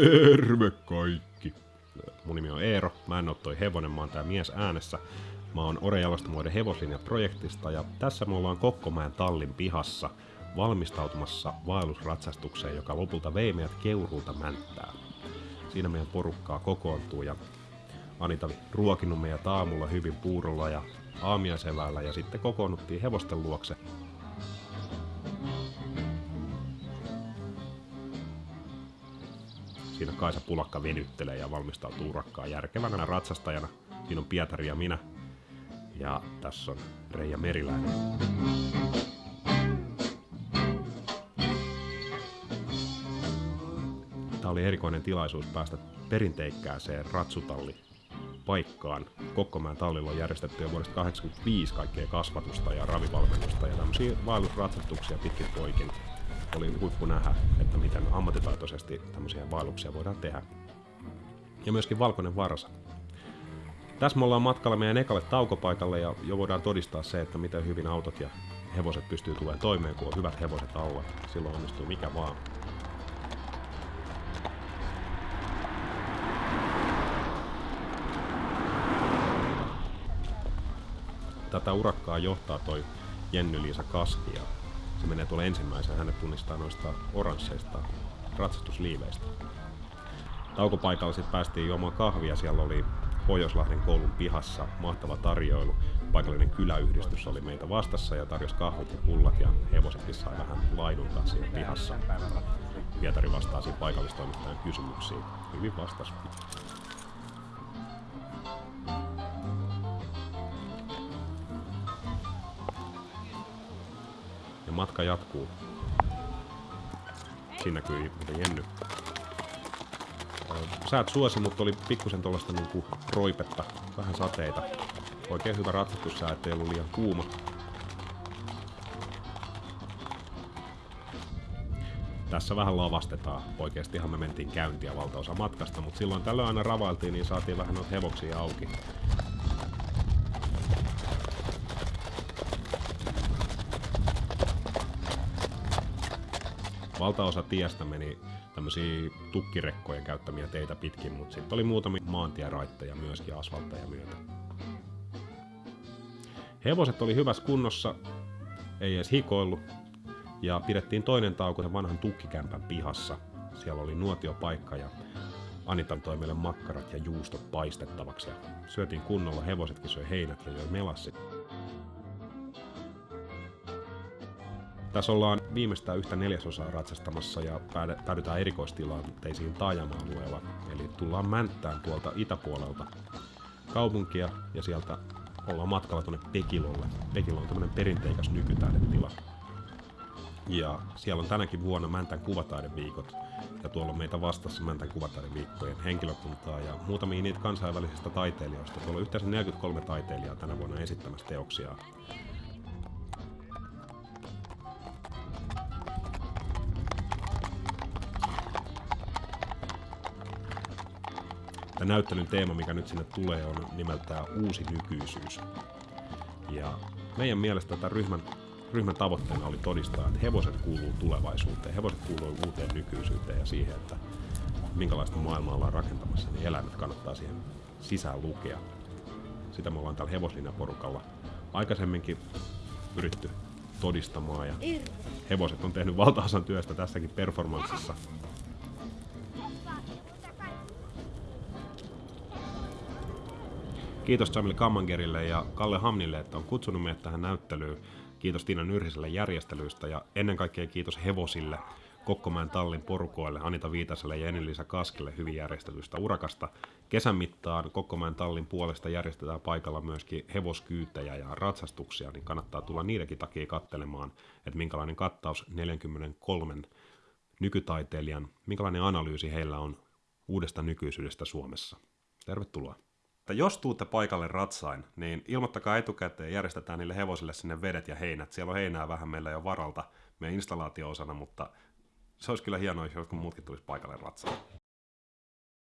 Terve kaikki! Mun nimi on Eero, mä en oo toi hevonen, mä oon tää mies äänessä. Mä oon Ore Jalostamoiden hevoslinja-projektista ja tässä me ollaan Kokkomäen tallin pihassa valmistautumassa vaellusratsastukseen, joka lopulta vei meidät Keuruulta Mänttää. Siinä meidän porukkaa kokoontuu ja Anita ruokinut meidät aamulla hyvin puurolla ja aamiaisevällä ja sitten kokoonnuttiin hevosten luokse Siinä Kaisa Pulakka venyttelee ja valmistautuu urakkaan järkevänä ratsastajana. Siinä on Pietari ja minä. Ja tässä on Reija Meriläinen. Tämä oli erikoinen tilaisuus päästä perinteikkääseen ratsutalli paikkaan. Kokkomäen tallilla on järjestetty jo vuodesta 1985 kaikkea kasvatusta ja ravivalmennusta ja tämmöisiä vaellusratsastuksia pitkin poikin oli huippu nähdä, että miten ammattitaitoisesti tämmöisiä vaelluksia voidaan tehdä. Ja myöskin valkoinen varsa. Tässä me ollaan matkalla meidän ekalle taukopaikalle ja jo voidaan todistaa se, että miten hyvin autot ja hevoset pystyy tulemaan toimeen, kun on hyvät hevoset alla. Silloin onnistuu mikä vaan. Tätä urakkaa johtaa toi Jenny-Liisa Kaski ja se menee tuolla ensimmäisenä, hänet tunnistaa noista oransseista ratsastusliiveistä. Taukopaikalla sitten päästiin juomaan kahvia, siellä oli Pohjoislahden koulun pihassa mahtava tarjoilu. Paikallinen kyläyhdistys oli meitä vastassa ja tarjosi kahvit ja pullat ja hevosetkin sai vähän laiduntaa siinä pihassa. Pietari vastasi paikallistoimittajan kysymyksiin. Hyvin vastasi. Matka jatkuu. Siinä näkyy Jenny. Säät suosi, mutta oli pikkusen tuollaista niinku roipetta, vähän sateita. Oikein hyvä ratsastussää, ettei ollut liian kuuma. Tässä vähän lavastetaan. Oikeastihan me mentiin käyntiä valtaosa matkasta, mutta silloin tällöin aina ravailtiin, niin saatiin vähän noita hevoksia auki. Valtaosa tiestä meni tämmöisiä tukkirekkojen käyttämiä teitä pitkin, mutta sitten oli muutamia maantieraitteja myöskin asfaltteja myötä. Hevoset oli hyvässä kunnossa, ei edes hikoillut, ja pidettiin toinen tauko sen vanhan tukkikämpän pihassa. Siellä oli nuotiopaikka ja Anita toi meille makkarat ja juustot paistettavaksi ja syötiin kunnolla, hevosetkin söi heinät ja joi melassit. Tässä ollaan viimeistään yhtä neljäsosaa ratsastamassa ja päädytään erikoistilanteisiin taajama-alueella. Eli tullaan Mänttään tuolta itäpuolelta kaupunkia ja sieltä ollaan matkalla tuonne Pekilolle. Pekilo on tämmöinen perinteikäs nykytaidetila. Ja siellä on tänäkin vuonna Mäntän kuvataideviikot. Ja tuolla on meitä vastassa Mäntän kuvataideviikkojen henkilökuntaa ja muutamia niitä kansainvälisistä taiteilijoista. Tuolla on yhteensä 43 taiteilijaa tänä vuonna esittämässä teoksia Tämä näyttelyn teema, mikä nyt sinne tulee, on nimeltään uusi nykyisyys. Ja meidän mielestä tämän ryhmän, ryhmän tavoitteena oli todistaa, että hevoset kuuluu tulevaisuuteen, hevoset kuuluu uuteen nykyisyyteen ja siihen, että minkälaista maailmaa ollaan rakentamassa, niin eläimet kannattaa siihen sisään lukea. Sitä me ollaan tällä porukalla aikaisemminkin yritty todistamaan ja hevoset on tehnyt valtaosan työstä tässäkin performanssissa Kiitos Jamil Kammangerille ja Kalle Hamnille, että on kutsunut meidät tähän näyttelyyn. Kiitos Tiina Nyrhiselle järjestelyistä ja ennen kaikkea kiitos hevosille, Kokkomäen tallin porukoille, Anita Viitaselle ja Enelisa Kaskelle hyvin järjestelystä urakasta. Kesän mittaan Kokkomäen tallin puolesta järjestetään paikalla myöskin hevoskyytejä ja ratsastuksia, niin kannattaa tulla niidenkin takia kattelemaan, että minkälainen kattaus 43 nykytaiteilijan, minkälainen analyysi heillä on uudesta nykyisyydestä Suomessa. Tervetuloa että jos tuutte paikalle ratsain, niin ilmoittakaa etukäteen, järjestetään niille hevosille sinne vedet ja heinät. Siellä on heinää vähän meillä jo varalta meidän installaatio-osana, mutta se olisi kyllä hienoa, jos muutkin tulisi paikalle ratsaan.